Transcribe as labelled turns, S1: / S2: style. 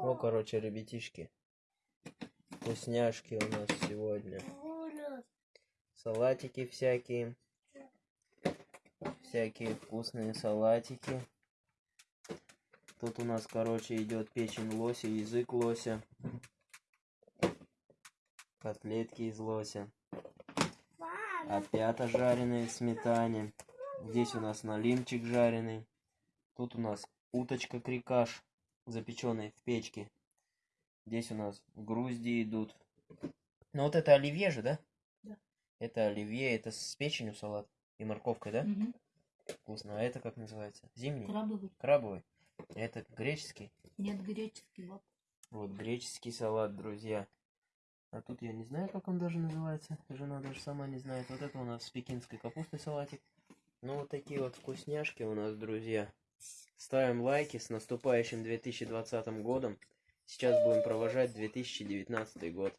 S1: Ну, короче, ребятишки. Вкусняшки у нас сегодня. Салатики всякие. Всякие вкусные салатики. Тут у нас, короче, идет печень лося, язык лося. Котлетки из лося. Опята жареные в сметане. Здесь у нас налимчик жареный. Тут у нас уточка крикаш, запеченный в печке. Здесь у нас грузди идут. Ну вот это оливье же, да?
S2: Да.
S1: Это оливье, это с печенью салат и морковкой, да?
S2: Мгм.
S1: Вкусно. А это как называется? Зимний?
S2: Крабовый.
S1: Крабовый. Это греческий.
S2: Нет, греческий вот.
S1: Вот греческий салат, друзья. А тут я не знаю, как он даже называется. Жена даже сама не знает. Вот это у нас с пекинской капустой салатик. Ну, вот такие вот вкусняшки у нас, друзья. Ставим лайки с наступающим 2020 годом. Сейчас будем провожать 2019 год.